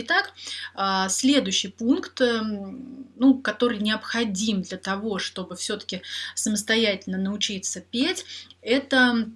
Итак, а, следующий пункт, эм, ну, который необходим для того, чтобы все-таки самостоятельно научиться петь, это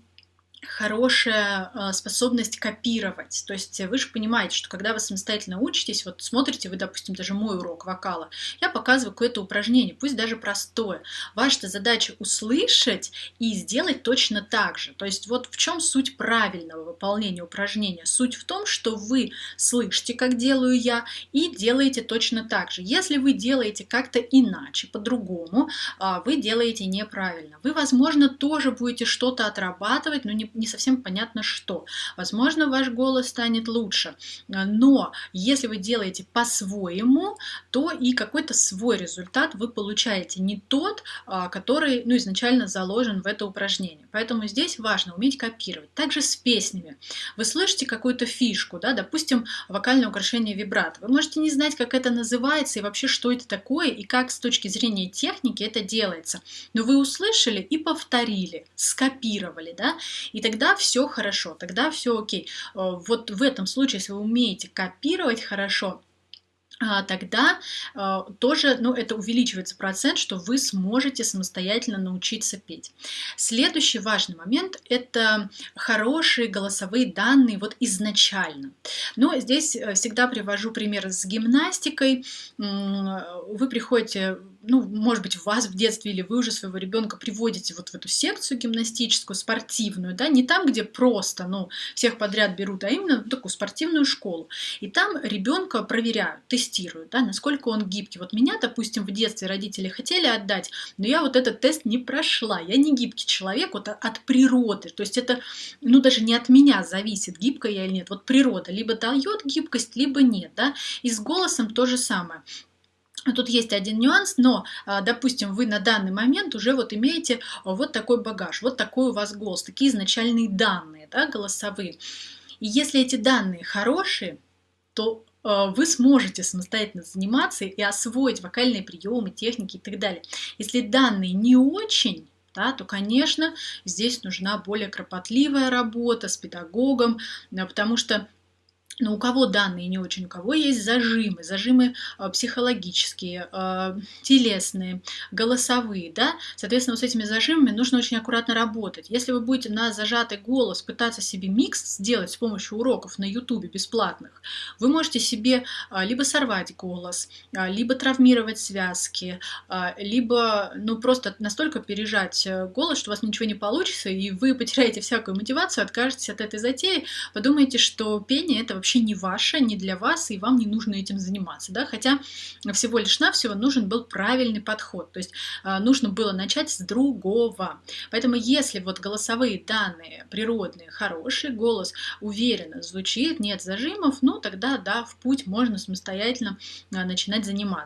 хорошая а, способность копировать. То есть вы же понимаете, что когда вы самостоятельно учитесь, вот смотрите вы, допустим, даже мой урок вокала, я показываю какое-то упражнение, пусть даже простое. Ваша задача услышать и сделать точно так же. То есть вот в чем суть правильного выполнения упражнения? Суть в том, что вы слышите, как делаю я, и делаете точно так же. Если вы делаете как-то иначе, по-другому, а, вы делаете неправильно. Вы, возможно, тоже будете что-то отрабатывать, но не не совсем понятно что. Возможно, ваш голос станет лучше, но если вы делаете по-своему, то и какой-то свой результат вы получаете, не тот, а, который ну, изначально заложен в это упражнение. Поэтому здесь важно уметь копировать. Также с песнями. Вы слышите какую-то фишку, да, допустим, вокальное украшение вибрато. Вы можете не знать, как это называется и вообще, что это такое, и как с точки зрения техники это делается. Но вы услышали и повторили, скопировали, да, и тогда все хорошо, тогда все окей. Э, вот в этом случае, если вы умеете копировать хорошо, а, тогда э, тоже ну, это увеличивается процент, что вы сможете самостоятельно научиться петь. Следующий важный момент – это хорошие голосовые данные вот изначально. Но здесь э, всегда привожу пример с гимнастикой. Вы приходите ну, может быть, вас в детстве или вы уже своего ребенка приводите вот в эту секцию гимнастическую, спортивную, да, не там, где просто, ну, всех подряд берут, а именно в такую спортивную школу. И там ребенка проверяют, тестируют, да, насколько он гибкий. Вот меня, допустим, в детстве родители хотели отдать, но я вот этот тест не прошла. Я не гибкий человек вот от природы. То есть это, ну, даже не от меня зависит, гибкая я или нет. Вот природа либо дает гибкость, либо нет, да. И с голосом то же самое. Тут есть один нюанс, но, а, допустим, вы на данный момент уже вот имеете вот такой багаж, вот такой у вас голос, такие изначальные данные, да, голосовые. И если эти данные хорошие, то а, вы сможете самостоятельно заниматься и освоить вокальные приемы, техники и так далее. Если данные не очень, да, то, конечно, здесь нужна более кропотливая работа с педагогом, потому что но у кого данные не очень, у кого есть зажимы, зажимы э, психологические, э, телесные, голосовые, да, соответственно, с этими зажимами нужно очень аккуратно работать. Если вы будете на зажатый голос пытаться себе микс сделать с помощью уроков на ютубе бесплатных, вы можете себе э, либо сорвать голос, либо травмировать связки, либо, ну, просто настолько пережать голос, что у вас ничего не получится, и вы потеряете всякую мотивацию, откажетесь от этой затеи, подумайте, что пение это вообще не ваше, не для вас, и вам не нужно этим заниматься. Да? Хотя всего лишь навсего нужен был правильный подход. То есть а, нужно было начать с другого. Поэтому если вот голосовые данные природные, хороший голос уверенно звучит, нет зажимов, ну тогда да, в путь можно самостоятельно а, начинать заниматься.